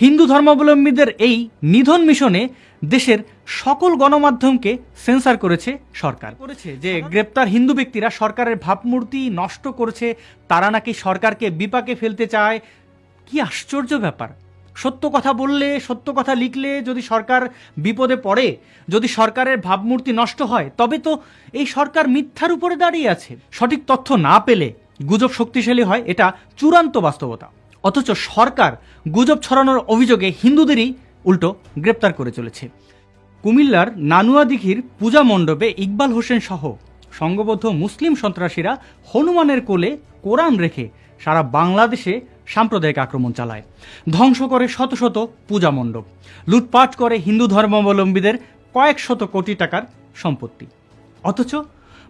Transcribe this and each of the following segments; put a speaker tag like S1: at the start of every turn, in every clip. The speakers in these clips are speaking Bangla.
S1: হিন্দু ধর্মাবলম্বীদের এই নিধন মিশনে দেশের সকল গণমাধ্যমকে সেন্সার করেছে সরকার। করেছে যে গ্রেপ্তার হিন্দু ব্যক্তিরা সরকারের ভাবমূর্তি নষ্ট করেছে তারা নাকি সরকারকে বিপাকে ফেলতে চায়। কি আশ্চর্য ব্যাপার। সত্য কথা বললে সত্য কথা লিখলে যদি সরকার বিপদে পড়ে যদি সরকারের ভাবমূর্তি নষ্ট হয় তবে তো এই সরকার মিথ্যার উপরে দাঁড়িয়ে আছে। সঠিক তথ্য না পেলে গুজব শক্তিশালী হয় এটা চূড়ান্ত বাস্তবতা। অথচ সরকার গুজব ছড়ানোর অভিযোগে হিন্দুদেরই উল্টো গ্রেপ্তার করে চলেছে। কুমিল্লার নানুয়া দিঘির পূজা মণ্ডপে ইকবাল হোসেন সহ সংঘবদ্ধ মুসলিম সন্ত্রাসীরা হনুমানের কোলে কোরআন রেখে সারা বাংলাদেশে সাম্প্রদায়িক আক্রমণ চালায়। ধ্বংস করে শত শত পূজা মণ্ডপ। লুটপাট করে হিন্দু ধর্মাবলম্বীদের কয়েক শত কোটি টাকার সম্পত্তি। অথচ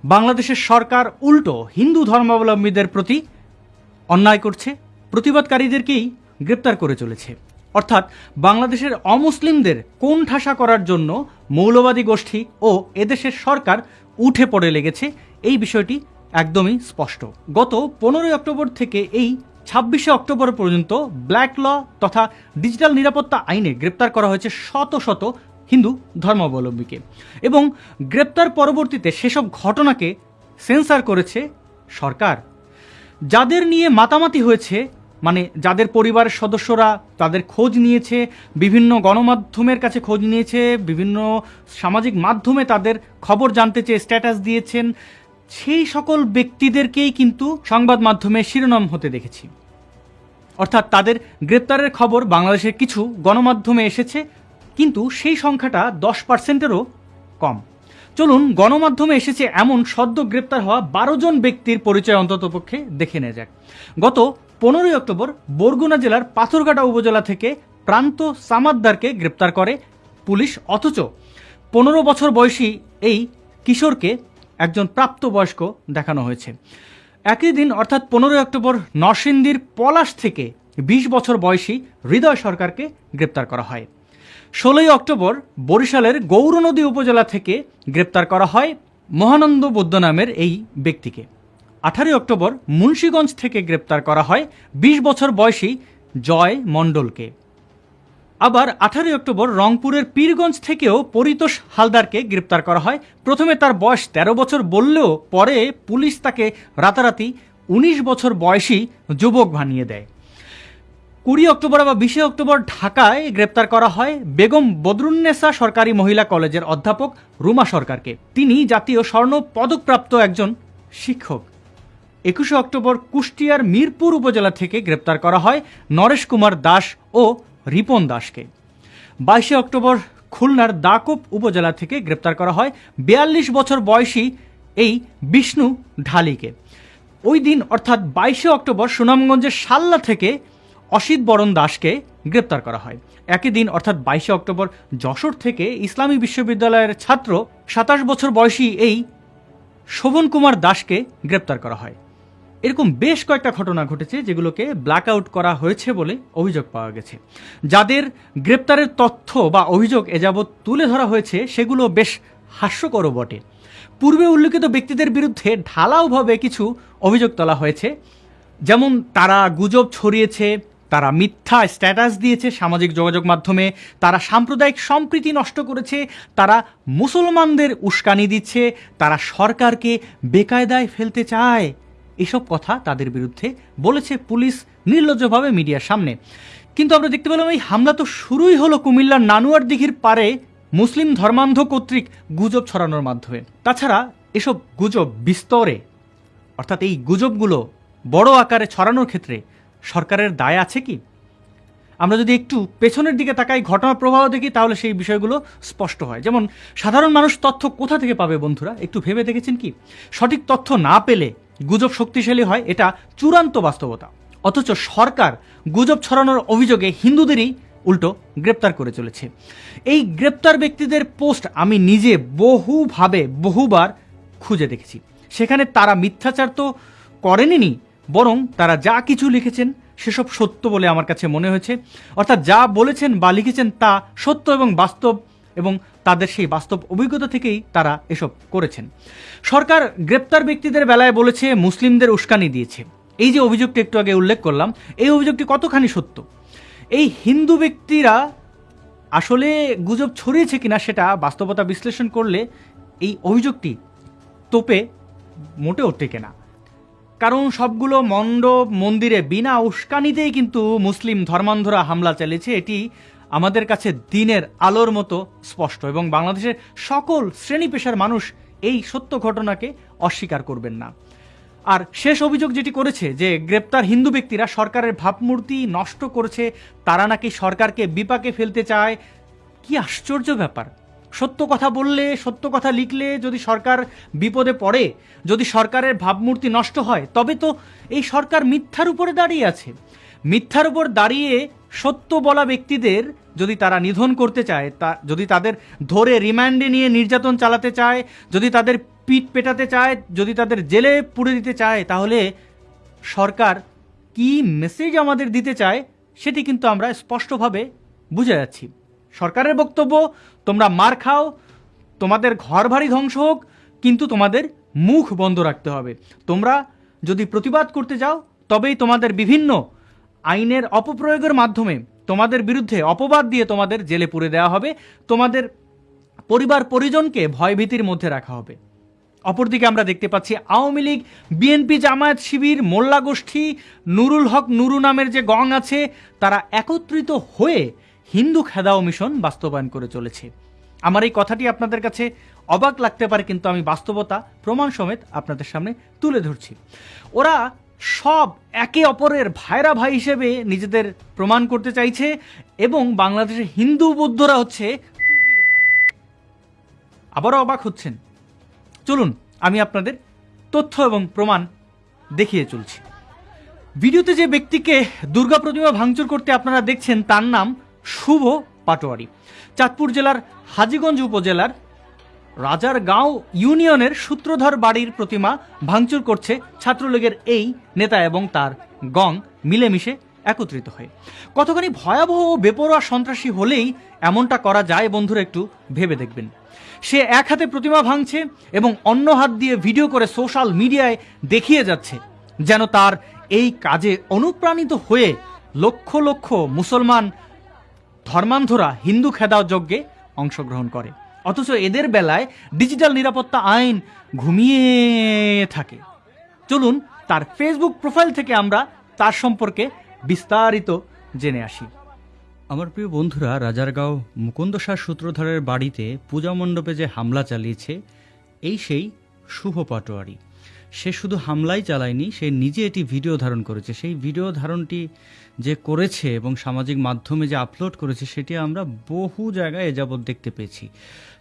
S1: বাংলাদেশের সরকার উল্টো হিন্দু ধর্মাবলম্বীদের প্রতি অন্যায় করছে। প্রতিবাদকারীদেরকেই গ্রেপ্তার করে চলেছে। অর্থাৎ বাংলাদেশের অমুসলিমদের কোন ঠাসা করার জন্য মৌলবাদী গোষ্ঠী ও এদেশের সরকার উঠে পড়ে লেগেছে, এই বিষয়টি একদমই স্পষ্ট। গত পনেরোই অক্টোবর থেকে এই ছাব্বিশে অক্টোবর পর্যন্ত ব্ল্যাক ল তথা ডিজিটাল নিরাপত্তা আইনে গ্রেপ্তার করা হয়েছে শত শত হিন্দু ধর্মাবলম্বীকে এবং গ্রেপ্তার পরবর্তীতে সেসব ঘটনাকে সেন্সার করেছে সরকার। যাদের নিয়ে মাতামাতি হয়েছে মানে যাদের পরিবারের সদস্যরা তাদের খোঁজ নিয়েছে, বিভিন্ন গণমাধ্যমের কাছে খোঁজ নিয়েছে, বিভিন্ন সামাজিক মাধ্যমে তাদের খবর জানতে চেয়ে স্ট্যাটাস দিয়েছেন, সেই সকল ব্যক্তিদেরকেই কিন্তু সংবাদ মাধ্যমে শিরোনাম হতে দেখেছি। অর্থাৎ তাদের গ্রেপ্তারের খবর বাংলাদেশের কিছু গণমাধ্যমে এসেছে, কিন্তু সেই সংখ্যাটা দশ পার্সেন্টেরও কম। চলুন, গণমাধ্যমে এসেছে এমন সদ্য গ্রেপ্তার হওয়া বারো জন ব্যক্তির পরিচয় অন্ততপক্ষে দেখে নেওয়া যাক। গত পনেরোই অক্টোবর বরগুনা জেলার পাথরঘাটা উপজেলা থেকে প্রান্ত সামাদ্দারকে গ্রেপ্তার করে পুলিশ, অথচ পনেরো বছর বয়সী এই কিশোরকে একজন প্রাপ্তবয়স্ক দেখানো হয়েছে। একই দিন, অর্থাৎ পনেরোই অক্টোবর, নরসিংদীর পলাশ থেকে বিশ বছর বয়সী হৃদয় সরকারকে গ্রেপ্তার করা হয়। ষোলোই অক্টোবর, বরিশালের গৌরনদী উপজেলা থেকে গ্রেপ্তার করা হয় মহানন্দ বৌদ্ধ নামের এই ব্যক্তিকে। আঠারোই অক্টোবর মুন্সীগঞ্জ থেকে গ্রেপ্তার করা হয় বিশ বছর বয়সী জয় মণ্ডলকে। আবার আঠারোই অক্টোবর রংপুরের পীরগঞ্জ থেকেও পরিতোষ হালদারকে গ্রেপ্তার করা হয়। প্রথমে তার বয়স ১৩ বছর বললেও পরে পুলিশ তাকে রাতারাতি ১৯ বছর বয়সী যুবক বানিয়ে দেয়। কুড়ি অক্টোবর বা বিশে অক্টোবর ঢাকায় গ্রেপ্তার করা হয় বেগম বদরুন্নেসা সরকারি মহিলা কলেজের অধ্যাপক রুমা সরকারকে। তিনি জাতীয় স্বর্ণ পদকপ্রাপ্ত একজন শিক্ষক। একুশে অক্টোবর কুষ্টিয়ার মিরপুর উপজেলা থেকে গ্রেপ্তার করা হয় নরেশ কুমার দাস ও রিপন দাসকে। বাইশে অক্টোবর খুলনার দাকোপ উপজেলা থেকে গ্রেপ্তার করা হয় বিয়াল্লিশ বছর বয়সী এই বিষ্ণু ঢালিকে। ওই দিন অর্থাৎ বাইশে অক্টোবর সুনামগঞ্জের সাল্লা থেকে অসিত বরণ দাসকে গ্রেপ্তার করা হয়। একই দিন অর্থাৎ বাইশে অক্টোবর যশোর থেকে ইসলামী বিশ্ববিদ্যালয়ের ছাত্র সাতাশ বছর বয়সী এই শোভন কুমার দাসকে গ্রেপ্তার করা হয়। এরকম বেশ কয়েকটা ঘটনা ঘটেছে যেগুলোকে ব্ল্যাক আউট করা হয়েছে বলে অভিযোগ পাওয়া গেছে। যাদের গ্রেপ্তারের তথ্য বা অভিযোগ এযাবৎ তুলে ধরা হয়েছে, সেগুলো বেশ হাস্যকরও বটে। পূর্বে উল্লেখিত ব্যক্তিদের বিরুদ্ধে ঢালাওভাবে কিছু অভিযোগ তোলা হয়েছে। যেমন, তারা গুজব ছড়িয়েছে, তারা মিথ্যা স্ট্যাটাস দিয়েছে সামাজিক যোগাযোগ মাধ্যমে, তারা সাম্প্রদায়িক সম্প্রীতি নষ্ট করেছে, তারা মুসলমানদের উস্কানি দিচ্ছে, তারা সরকারকে বেকায়দায় ফেলতে চায়। এসব কথা তাদের বিরুদ্ধে বলেছে পুলিশ নির্লজ্জভাবে মিডিয়ার সামনে। কিন্তু আমরা দেখতে পেলাম এই হামলা তো শুরুই হলো কুমিল্লার নানুয়ার দিঘির পারে মুসলিম ধর্মান্ধ কর্তৃক গুজব ছড়ানোর মাধ্যমে। তাছাড়া এসব গুজব বিস্তরে, অর্থাৎ এই গুজবগুলো বড় আকারে ছড়ানোর ক্ষেত্রে সরকারের দায় আছে কি? আমরা যদি একটু পেছনের দিকে তাকাই, ঘটনা প্রবাহ দেখি, তাহলে সেই বিষয়গুলো স্পষ্ট হয়। যেমন, সাধারণ মানুষ তথ্য কোথা থেকে পাবে বন্ধুরা? একটু ভেবে দেখেছেন কি? সঠিক তথ্য না পেলে গুজব শক্তিশালী হয়, এটা চূড়ান্ত বাস্তবতা। অথচ সরকার গুজব ছড়ানোর অভিযোগে হিন্দুদেরই উল্টো গ্রেপ্তার করে চলেছে। এই গ্রেপ্তার ব্যক্তিদের পোস্ট আমি নিজে বহুভাবে বহুবার খুঁজে দেখেছি। সেখানে তারা মিথ্যাচার তো করেনি বরং তারা যা কিছু লিখেছেন সেসব সত্য বলে আমার কাছে মনে হয়েছে। অর্থাৎ যা বলেছেন বা লিখেছেন তা সত্য এবং বাস্তব এবং তাদের সেই বাস্তব অভিজ্ঞতা থেকেই তারা এসব করেছেন। সরকার গ্রেপ্তার ব্যক্তিদের বেলায় বলেছে, মুসলিমদের উস্কানি দিয়েছে। এই যে অভিযোগটি একটু আগে উল্লেখ করলাম, এই অভিযোগটি কতখানি সত্য? এই হিন্দু ব্যক্তিরা আসলে গুজব ছড়িয়েছে কিনা সেটা বাস্তবতা বিশ্লেষণ করলে এই অভিযোগটি তোপে মোটেও টেকে না। কারণ সবগুলো মণ্ডপ, মন্দিরে বিনা উস্কানিতেই কিন্তু মুসলিম ধর্মান্ধরা হামলা চালিয়েছে। এটি আমাদের কাছে দিনের আলোর মতো স্পষ্ট এবং বাংলাদেশের সকল শ্রেণি পেশার মানুষ এই সত্য ঘটনাকে অস্বীকার করবেন না। আর শেষ অভিযোগ যেটি করেছে যে গ্রেপ্তার হিন্দু ব্যক্তিরা সরকারের ভাবমূর্তি নষ্ট করেছে, তারা নাকি সরকারকে বিপাকে ফেলতে চায়, কি আশ্চর্য ব্যাপার। সত্য কথা বললে, সত্য কথা লিখলে যদি সরকার বিপদে পড়ে, যদি সরকারের ভাবমূর্তি নষ্ট হয়, তবে তো এই সরকার মিথ্যার উপরে দাঁড়িয়ে আছে। মিথ্যার উপর দাঁড়িয়ে সত্য বলা ব্যক্তিদের যদি তারা নিধন করতে চায়, তা যদি তাদের ধরে রিমান্ডে নিয়ে নির্যাতন চালাতে চায়, যদি তাদের পিঠ পেটাতে চায়, যদি তাদের জেলে পুড়ে দিতে চায়, তাহলে সরকার কি মেসেজ আমাদের দিতে চায় সেটি কিন্তু আমরা স্পষ্টভাবে বুঝে যাচ্ছি। সরকারের বক্তব্য, তোমরা মার খাও, তোমাদের ঘর বাড়ি ধ্বংস হোক, কিন্তু তোমাদের মুখ বন্ধ রাখতে হবে। তোমরা যদি প্রতিবাদ করতে যাও, তবেই তোমাদের বিভিন্ন আইনের অপপ্রয়োগের মাধ্যমে তোমাদের বিরুদ্ধে অপবাদ দিয়ে তোমাদের জেলে পুরে দেওয়া হবে। তোমাদের পরিবার পরিজনকে ভয়ভীতির মধ্যে রাখা হবে। অপরদিকে আমরা দেখতে পাচ্ছি আওয়ামী লীগ, বিএনপি জামায়াত শিবির, মোল্লা গোষ্ঠী, নুরুল হক, নুরু নামের যে গং আছে, তারা একত্রিত হয়ে হিন্দু খেদাও মিশন বাস্তবায়ন করে চলেছে। আমার এই কথাটি আপনাদের কাছে অবাক লাগতে পারে, কিন্তু আমি বাস্তবতা, প্রমাণ সমেত আপনাদের সামনে তুলে ধরছি। ওরা সব একে অপরের ভাইরা ভাই হিসেবে নিজেদের প্রমাণ করতে চাইছে এবং বাংলাদেশের হিন্দু বৌদ্ধরা হচ্ছে আবারও অবাক হচ্ছেন। চলুন, আমি আপনাদের তথ্য এবং প্রমাণ দেখিয়ে চলছি। ভিডিওতে যে ব্যক্তিকে দুর্গা প্রতিমা ভাঙচুর করতে আপনারা দেখছেন, তার নাম শুভ পাটোয়ারি। চাঁদপুর জেলার হাজীগঞ্জ উপজেলার রাজারগাঁও ইউনিয়নের সূত্রধর বাড়ির প্রতিমা ভাঙচুর করছে ছাত্রলীগের এই নেতা এবং তার গং মিলেমিশে একত্রিত হয়ে। কতখানি ভয়াবহ ও বেপরোয়া সন্ত্রাসী হলেই এমনটা করা যায় বন্ধুরা একটু ভেবে দেখবেন। সে এক হাতে প্রতিমা ভাঙছে এবং অন্য হাত দিয়ে ভিডিও করে সোশ্যাল মিডিয়ায় দেখিয়ে যাচ্ছে, যেন তার এই কাজে অনুপ্রাণিত হয়ে লক্ষ লক্ষ মুসলমান ধর্মান্ধরা হিন্দু খেদাও যজ্ঞে অংশগ্রহণ করে। অথচ এদের বেলায় ডিজিটাল নিরাপত্তা আইন ঘুমিয়ে থাকে। চলুন তার ফেসবুক প্রোফাইল থেকে আমরা তার সম্পর্কে বিস্তারিত জেনে আসি। আমার প্রিয় বন্ধুরা, রাজারগাঁও মুকুন্দসার সূত্রধরের বাড়িতে পূজা মণ্ডপে যে হামলা চালিয়েছে, এই সেই শুভ পাটোয়ারি। সে শুধু হামলাই চালায়নি, সে নিজে এটি ভিডিও ধারণ করেছে। সেই ভিডিও ধারণটি যে করেছে এবং সামাজিক মাধ্যমে যে আপলোড করেছে, সেটি আমরা বহু জায়গায় যাবৎ দেখতে পেয়েছি।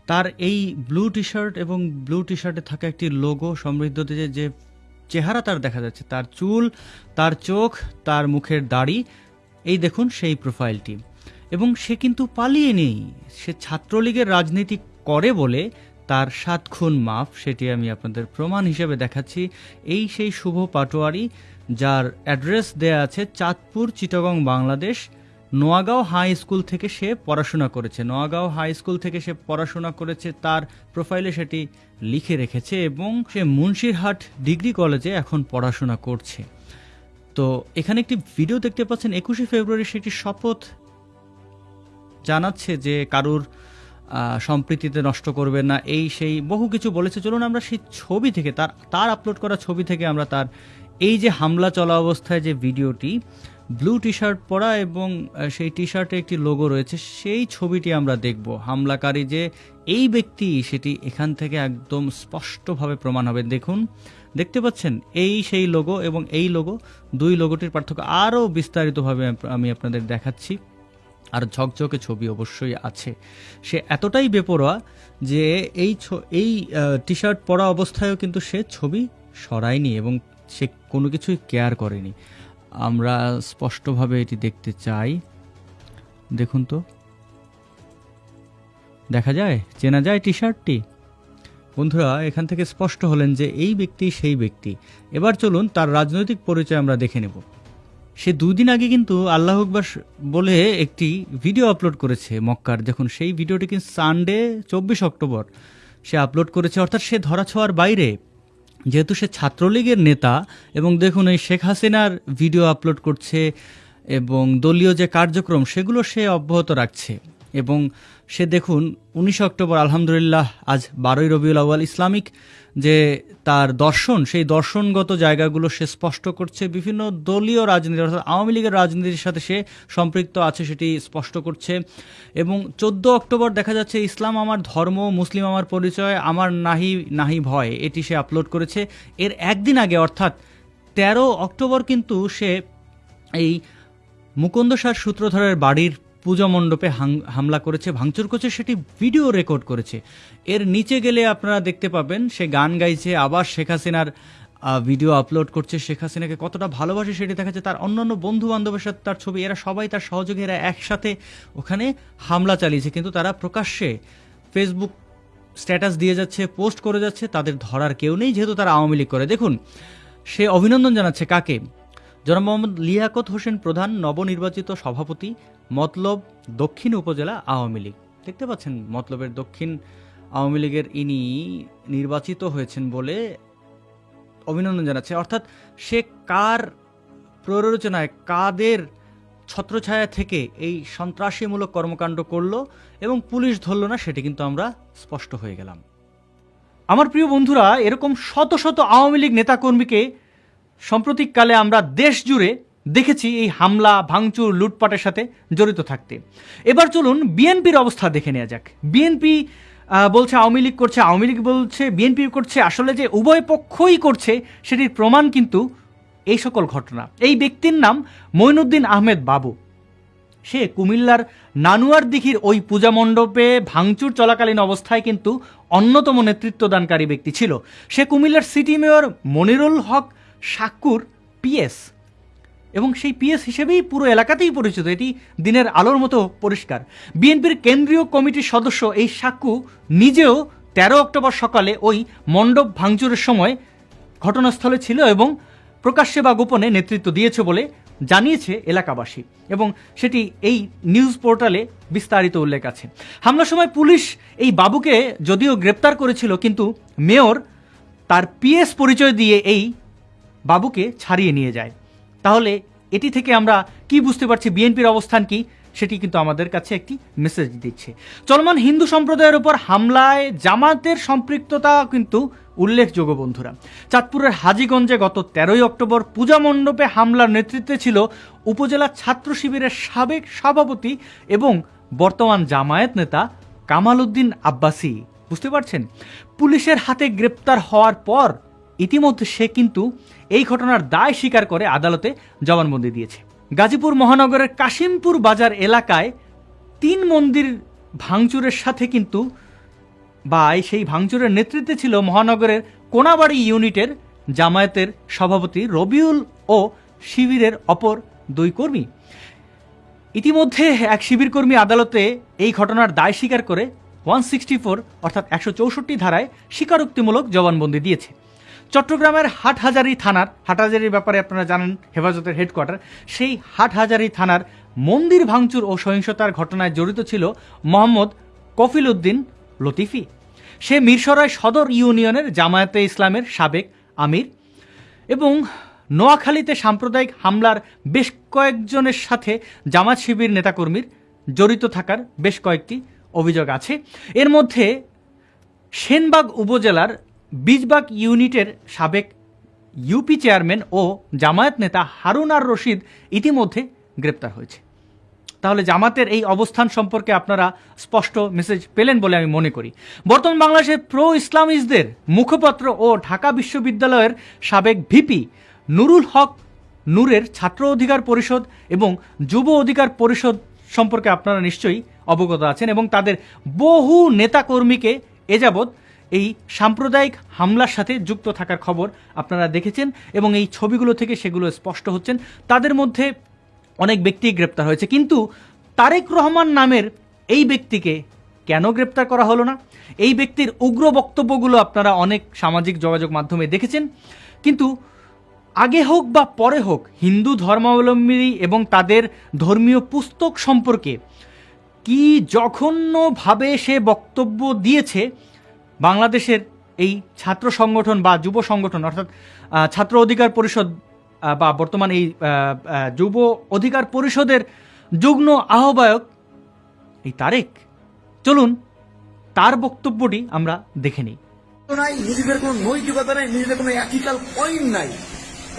S1: তার এই ব্লু টি শার্ট এবং ব্লু টি শার্টে থাকা একটি লোগো সমৃদ্ধতে যে চেহারা তার দেখা যাচ্ছে। তার চুল, তার চোখ, তার মুখের দাড়ি, এই দেখুন সেই প্রোফাইলটি এবং সে কিন্তু পালিয়ে নেই। সে ছাত্রলীগের রাজনীতি করে বলে তার সাত খুন মাফ, সেটি আমি আপনাদের প্রমাণ হিসেবে দেখাচ্ছি। এই সেই শুভ পাটোয়ারি, যার অ্যাড্রেস দেয়া আছে চাঁদপুর, চিটাগং, বাংলাদেশ। নোয়াগাঁও হাই স্কুল থেকে সে পড়াশোনা করেছে। নোয়াগাঁও হাই স্কুল থেকে সে পড়াশোনা করেছে, তার প্রোফাইলে সেটি লিখে রেখেছে এবং সে মুন্সিরহাট ডিগ্রি কলেজে এখন পড়াশোনা করছে। তো এখানে একটি ভিডিও দেখতে পাচ্ছেন, একুশে ফেব্রুয়ারি সেটি শপথ জানাচ্ছে যে কারুর সম্প্রীতিতে নষ্ট করবে না, এই সেই বহু কিছু বলেছে। চলুন আমরা সেই ছবি থেকে, তার তার আপলোড করা ছবি থেকে আমরা তার এই যে হামলা চলা অবস্থায় যে ভিডিওটি ব্লু টি শার্ট পরা এবং সেই টি শার্টে একটি লোগো রয়েছে। সেই ছবিটি আমরা দেখব। হামলাকারী যে এই ব্যক্তি, সেটি এখান থেকে একদম স্পষ্টভাবে প্রমাণ হবে। দেখুন, দেখতে পাচ্ছেন, এই সেই লোগো এবং এই লোগো, দুই লোগোটির পার্থক্য আরও বিস্তারিতভাবে আমি আপনাদের দেখাচ্ছি। আর ঝকঝকে ছবি অবশ্যই আছে। সে এতটাই বেপরোয়া যে এই এই টি শার্ট পরা অবস্থায়ও কিন্তু সে ছবি সরায়নি এবং সে কোনো কিছুই কেয়ার করেনি। আমরা স্পষ্টভাবে এটি দেখতে চাই। দেখুন তো। দেখা যায়? চেনা যায় টি শার্টটি বন্ধুরা, এখান থেকে স্পষ্ট হলেন যে এই ব্যক্তি সেই ব্যক্তি। এবার চলুন তার রাজনৈতিক পরিচয় আমরা দেখে নেব। সে দুদিন আগে কিন্তু আল্লাহ আকবর বলে একটি ভিডিও আপলোড করেছে মক্কার। যখন সেই ভিডিওটি কিন্তু সানডে, চব্বিশ অক্টোবর। সে আপলোড করেছে, অর্থাৎ সে ধরাছোঁয়ার বাইরে। যেহেতু সে ছাত্রলীগের নেতা এবং দেখুন এই শেখ হাসিনার ভিডিও আপলোড করছে এবং দলীয় যে কার্যক্রম, সেগুলো সে অব্যাহত রাখছে। এবং সে দেখুন, উনিশে অক্টোবর, আলহামদুলিল্লাহ, আজ বারোই রবিউল আউয়াল ইসলামিক, যে তার দর্শন, সেই দর্শনগত জায়গাগুলো সে স্পষ্ট করছে। বিভিন্ন দলীয় রাজনীতি, অর্থাৎ আওয়ামী লীগের রাজনীতির সাথে সে সম্পৃক্ত আছে, সেটি স্পষ্ট করছে। এবং চোদ্দ অক্টোবর দেখা যাচ্ছে, ইসলাম আমার ধর্ম, মুসলিম আমার পরিচয়, আমার নাহি নাহি ভয়, এটি সে আপলোড করেছে। এর একদিন আগে, অর্থাৎ তেরো অক্টোবর কিন্তু সে এই মুকুন্দ সার সূত্রধরের বাড়ির পূজা মণ্ডপে হামলা করেছে, ভাঙচুর করেছে, সেটি ভিডিও রেকর্ড করেছে। এর নিচে গেলে আপনারা দেখতে পাবেন, সে গান গাইছে, আবার শেখ হাসিনার ভিডিও আপলোড করছে। শেখ হাসিনাকে কতটা ভালোবাসে সেটি দেখাচ্ছে তার অন্যান্য বন্ধু বান্ধবের সাথে তার ছবি, এরা সবাই তার সহযোগী, এরা একসাথে ওখানে হামলা চালিয়েছে। কিন্তু তারা প্রকাশ্যে ফেসবুক স্ট্যাটাস দিয়ে যাচ্ছে পোস্ট করে যাচ্ছে, তাদের ধরার কেউ নেই, যেহেতু তারা আওয়ামী লীগ করে। দেখুন, সে অভিনন্দন জানাচ্ছে কাকে? জনাব মোহাম্মদ লিয়াকত হোসেন প্রধান নবনির্বাচিত সভাপতি, মতলব দক্ষিণ উপজেলা আওয়ামী লীগ। দেখতে পাচ্ছেন, মতলবের দক্ষিণ আওয়ামী লীগের ইনি নির্বাচিত হয়েছেন বলে অভিনন্দন জানাচ্ছে। অর্থাৎ সে কার প্ররোচনায়, কাদের ছত্রছায়া থেকে এই সন্ত্রাসীমূলক কর্মকাণ্ড করল এবং পুলিশ ধরলো না, সেটি কিন্তু আমরা স্পষ্ট হয়ে গেলাম। আমার প্রিয় বন্ধুরা, এরকম শত শত আওয়ামী লীগ নেতাকর্মীকে সাম্প্রতিককালে আমরা দেশ জুড়ে দেখেছি এই হামলা, ভাঙচুর, লুটপাটের সাথে জড়িত থাকতে। এবার চলুন বিএনপির অবস্থা দেখে নেওয়া যাক। বিএনপি বলছে আওয়ামী লীগ করছে, আওয়ামী লীগ বলছে, বিএনপি করছে, আসলে যে উভয় পক্ষই করছে, সেটির প্রমাণ কিন্তু এই সকল ঘটনা। এই ব্যক্তির নাম মঈনুদ্দিন আহমেদ বাবু। সে কুমিল্লার নানুয়ার দিঘির ওই পূজা মণ্ডপে ভাঙচুর চলাকালীন অবস্থায় কিন্তু অন্যতম নেতৃত্বদানকারী ব্যক্তি ছিল। সে কুমিল্লার সিটি মেয়র মনিরুল হক সাক্কুর পিএস। এবং সেই পিএস হিসেবেই পুরো এলাকাতেই পরিচিত। এটি দিনের আলোর মতো পরিষ্কার। বিএনপির কেন্দ্রীয় কমিটির সদস্য এই সাক্কু নিজেও তেরো অক্টোবর সকালে ওই মণ্ডপ ভাঙচুরের সময় ঘটনাস্থলে ছিল এবং প্রকাশ্যে বা গোপনে নেতৃত্ব দিয়েছে বলে জানিয়েছে এলাকাবাসী। এবং সেটি এই নিউজ পোর্টালে বিস্তারিত উল্লেখ আছে। হামলার সময় পুলিশ এই বাবুকে যদিও গ্রেপ্তার করেছিল, কিন্তু মেয়র তার পিএস পরিচয় দিয়ে এই বাবুকে ছাড়িয়ে নিয়ে যায়। তাহলে এটি থেকে আমরা কি বুঝতে পারছি বিএনপির অবস্থান কি? সেটি কিন্তু আমাদের কাছে একটি মেসেজ দিচ্ছে। চলমান হিন্দু সম্প্রদায়ের উপর হামলায় জামাতের সম্পৃক্ততা কিন্তু উল্লেখযোগ্য বন্ধুরা। চাঁদপুরের হাজীগঞ্জে গত তেরোই অক্টোবর পূজা মণ্ডপে হামলার নেতৃত্বে ছিল উপজেলা ছাত্র শিবিরের সাবেক সভাপতি এবং বর্তমান জামায়াত নেতা কামাল উদ্দিন আব্বাসি। বুঝতে পারছেন? পুলিশের হাতে গ্রেপ্তার হওয়ার পর ইতিমধ্যে সে কিন্তু এই ঘটনার দায় স্বীকার করে আদালতে জবানবন্দি দিয়েছে। গাজীপুর মহানগরের কাশিমপুর বাজার এলাকায় তিন মন্দির ভাঙচুরের সাথে কিন্তু বা সেই ভাঙচুরের নেতৃত্বে ছিল মহানগরের কোনাবাড়ি ইউনিটের জামায়াতের সভাপতি রবিউল ও শিবিরের অপর দুই কর্মী। ইতিমধ্যে এক শিবির কর্মী আদালতে এই ঘটনার দায় স্বীকার করে ওয়ান সিক্সটি ফোর অর্থাৎ একশো চৌষট্টি ধারায় স্বীকারোক্তিমূলক জবানবন্দি দিয়েছে। চট্টগ্রামের হাটহাজারি থানার, হাটহাজারির ব্যাপারে আপনারা জানেন, হেফাজতের হেডকোয়ার্টার, সেই হাটহাজারি থানার মন্দির ভাঙচুর ও সহিংসতার ঘটনায় জড়িত ছিল মোহাম্মদ কফিল উদ্দিন লতিফি। সে মিরসরাই সদর ইউনিয়নের জামায়াতে ইসলামের সাবেক আমির এবং নোয়াখালীতে সাম্প্রদায়িক হামলার বেশ কয়েকজনের সাথে জামাত শিবির নেতাকর্মীর জড়িত থাকার বেশ কয়েকটি অভিযোগ আছে। এর মধ্যে সেনবাগ উপজেলার বীজবাগ ইউনিটের সাবেক ইউপি চেয়ারম্যান ও জামায়াত নেতা হারুন আর রশিদ ইতিমধ্যে গ্রেপ্তার হয়েছে। তাহলে জামাতের এই অবস্থান সম্পর্কে আপনারা স্পষ্ট মেসেজ পেলেন বলে আমি মনে করি। বর্তমান বাংলাদেশের প্রো ইসলামিস্টদের মুখপাত্র ও ঢাকা বিশ্ববিদ্যালয়ের সাবেক ভিপি নুরুল হক নূরের ছাত্র অধিকার পরিষদ এবং যুব অধিকার পরিষদ সম্পর্কে আপনারা নিশ্চয়ই অবগত আছেন এবং তাদের বহু নেতাকর্মীকে এ যাবৎ এই সাম্প্রদায়িক হামলার সাথে যুক্ত থাকার খবর আপনারা দেখেছেন এবং এই ছবিগুলো থেকে সেগুলো স্পষ্ট হচ্ছেন। তাদের মধ্যে অনেক ব্যক্তি গ্রেপ্তার হয়েছে। কিন্তু তারেক রহমান নামের এই ব্যক্তিকে কেন গ্রেপ্তার করা হলো না? এই ব্যক্তির উগ্র বক্তব্যগুলো আপনারা অনেক সামাজিক যোগাযোগ মাধ্যমে দেখেছেন। কিন্তু আগে হোক বা পরে হোক, হিন্দু ধর্মাবলম্বী এবং তাদের ধর্মীয় পুস্তক সম্পর্কে কি জঘন্যভাবে সে বক্তব্য দিয়েছে বাংলাদেশের এই ছাত্র সংগঠন বা যুব সংগঠন, অর্থাৎ ছাত্র অধিকার পরিষদ বা বর্তমান এই যুব অধিকার পরিষদের যুগ্ম আহ্বায়ক এই তারেক। চলুন, তার বক্তব্যটি আমরা দেখে নিই।
S2: নাই, নিজেদের কোনো নৈতিকতা নাই, নিজেদের কোনো এথিক্যাল পয়েন্ট নাই।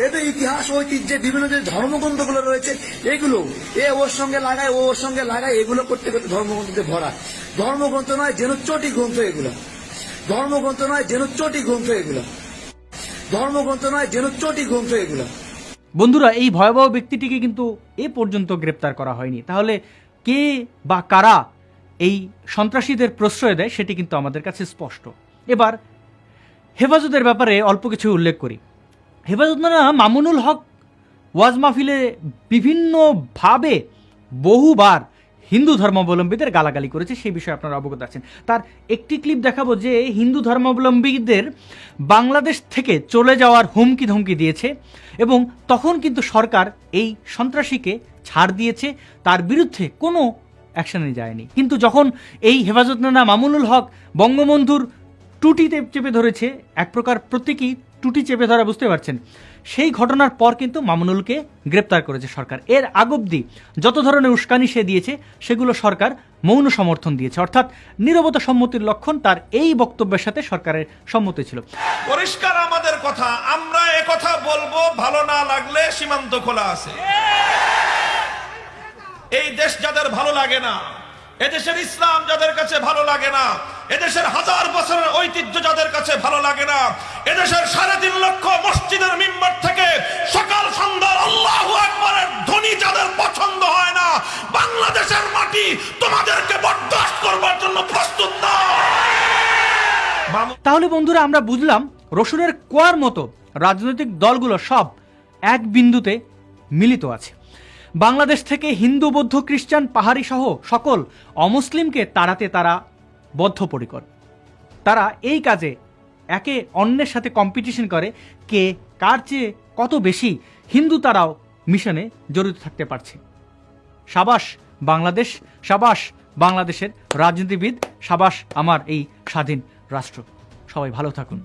S2: এদের ইতিহাস, ঐতিহ্যে, বিভিন্ন যে ধর্মগ্রন্থগুলো রয়েছে, এগুলো এ ওর সঙ্গে লাগায়, ও ওর সঙ্গে লাগায়, এগুলো করতে করতে ধর্মগ্রন্থতে ভরা। ধর্মগ্রন্থ নয়, যেন চটি গ্রন্থ এগুলো। ধর্মগ্রন্থ নয় যেন চটি গ্রন্থ এগুলো ধর্মগ্রন্থ নয় যেন চটি গ্রন্থ এগুলো
S1: বন্ধুরা, এই ভয়াবহ ব্যক্তিটিকে কিন্তু এ পর্যন্ত গ্রেপ্তার করা হয়নি। তাহলে কে বা কারা এই সন্ত্রাসীদের প্রশ্রয় দেয়, সেটি কিন্তু আমাদের কাছে স্পষ্ট। এবার হেফাজতের ব্যাপারে অল্প কিছু উল্লেখ করি। হেফাজত না মামুনুল হক ওয়াজ মাহফিলে বিভিন্নভাবে বহুবার হিন্দু ধর্মাবলম্বীদের গালাগালি করেছে, সেই বিষয়ে আপনারা অবগত আছেন। তার একটি ক্লিপ দেখাবো যে হিন্দু ধর্মাবলম্বীদের বাংলাদেশ থেকে চলে যাওয়ার হুমকি ধমকি দিয়েছে এবং তখন কিন্তু সরকার এই সন্ত্রাসীকে ছাড় দিয়েছে, তার বিরুদ্ধে কোনো অ্যাকশনে যায়নি। কিন্তু যখন এই হেফাজত নানা মামুনুল হক বঙ্গবন্ধুর টুটিতে চেপে ধরেছে, এক প্রকার প্রতীকী টুটি চেপে ধরা বুঝতে পারছেন। সেই ঘটনার পর কিন্তু মামুনুলকে গ্রেপ্তার করেছে সরকার। এর আগবধি যত ধরনের উস্কানি সে দিয়েছে, সেগুলো সরকার মৌন সমর্থন দিয়েছে। অর্থাৎ নিরবতা সম্মতির লক্ষণ তার এই বক্তব্যের সাথে সরকারের সম্মতি ছিল।
S3: পরিষ্কার আমাদের কথা, আমরা কথা বলব, ভালো না লাগলে সীমান্ত খোলা আছে। এই দেশ যাদের ভালো লাগে না, এদেশের ইসলাম যাদের কাছে ভালো লাগে না এদেশের হাজার বছরের ঐতিহ্য যাদের কাছে ভালো লাগে না, এদেশের সাড়ে তিন লক্ষ মসজিদের মিম্বার থেকে সকাল সন্ধ্যার আল্লাহ একবারের ধ্বনি যাদের পছন্দ হয় না, বাংলাদেশের মাটি তোমাদেরকে বরদাস্ত করবার জন্য প্রস্তুত না।
S1: তাহলে বন্ধুরা, আমরা বুঝলাম রসুনের কোয়ার মতো রাজনৈতিক দলগুলো সব এক বিন্দুতে মিলিত আছে। বাংলাদেশ থেকে হিন্দু, বৌদ্ধ, খ্রিস্টান পাহাড়ি সহ সকল অমুসলিমকে তাড়াতে তারা বদ্ধপরিকর। তারা এই কাজে একে অন্যের সাথে কম্পিটিশন করে কে কার চেয়ে কত বেশি হিন্দু তারাও মিশনে জড়িত থাকতে পারছে। সাবাস বাংলাদেশ, সাবাস বাংলাদেশের রাজনীতিবিদ, সাবাস আমার এই স্বাধীন রাষ্ট্র। সবাই ভালো থাকুন।